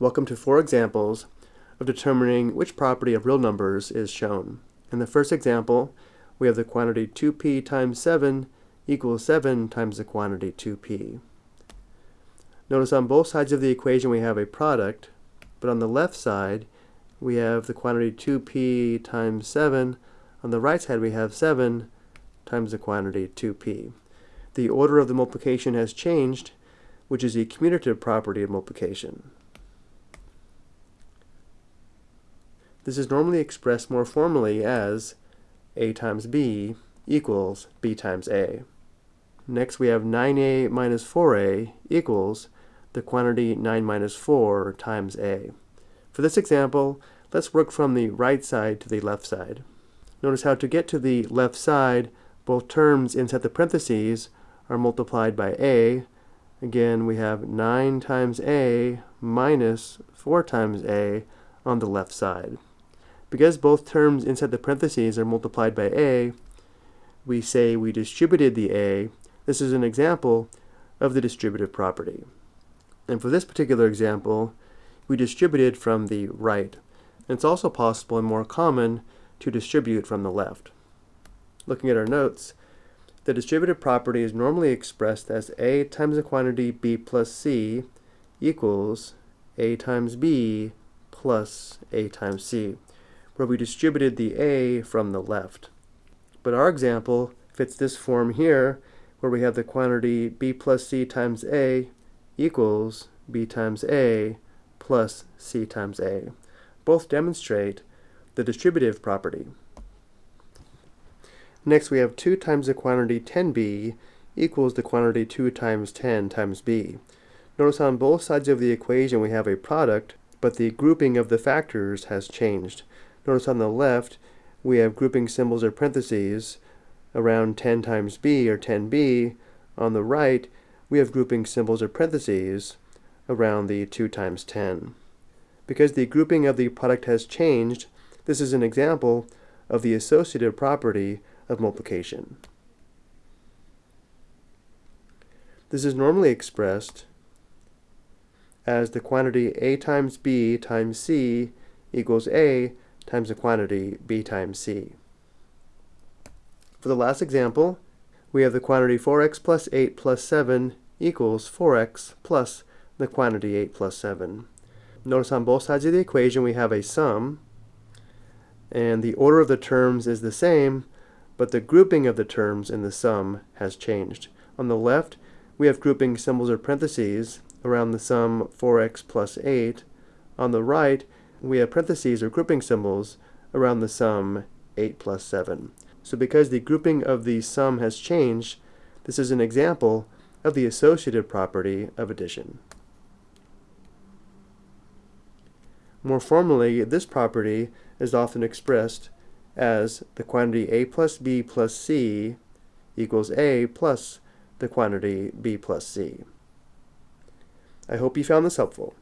Welcome to four examples of determining which property of real numbers is shown. In the first example, we have the quantity 2p times 7 equals 7 times the quantity 2p. Notice on both sides of the equation we have a product, but on the left side we have the quantity 2p times 7. On the right side we have 7 times the quantity 2p. The order of the multiplication has changed, which is a commutative property of multiplication. This is normally expressed more formally as a times b equals b times a. Next we have 9a minus 4a equals the quantity 9 minus 4 times a. For this example, let's work from the right side to the left side. Notice how to get to the left side, both terms inside the parentheses are multiplied by a. Again, we have 9 times a minus 4 times a on the left side. Because both terms inside the parentheses are multiplied by a, we say we distributed the a. This is an example of the distributive property. And for this particular example, we distributed from the right. It's also possible and more common to distribute from the left. Looking at our notes, the distributive property is normally expressed as a times the quantity b plus c equals a times b plus a times c where we distributed the a from the left. But our example fits this form here, where we have the quantity b plus c times a equals b times a plus c times a. Both demonstrate the distributive property. Next we have 2 times the quantity 10b equals the quantity 2 times 10 times b. Notice on both sides of the equation we have a product, but the grouping of the factors has changed. Notice on the left, we have grouping symbols or parentheses around 10 times b or 10b. On the right, we have grouping symbols or parentheses around the 2 times 10. Because the grouping of the product has changed, this is an example of the associative property of multiplication. This is normally expressed as the quantity a times b times c equals a times the quantity b times c. For the last example, we have the quantity 4x plus 8 plus 7 equals 4x plus the quantity 8 plus 7. Notice on both sides of the equation we have a sum, and the order of the terms is the same, but the grouping of the terms in the sum has changed. On the left, we have grouping symbols or parentheses around the sum 4x plus 8. On the right, we have parentheses or grouping symbols around the sum 8 plus 7. So because the grouping of the sum has changed, this is an example of the associative property of addition. More formally, this property is often expressed as the quantity a plus b plus c equals a plus the quantity b plus c. I hope you found this helpful.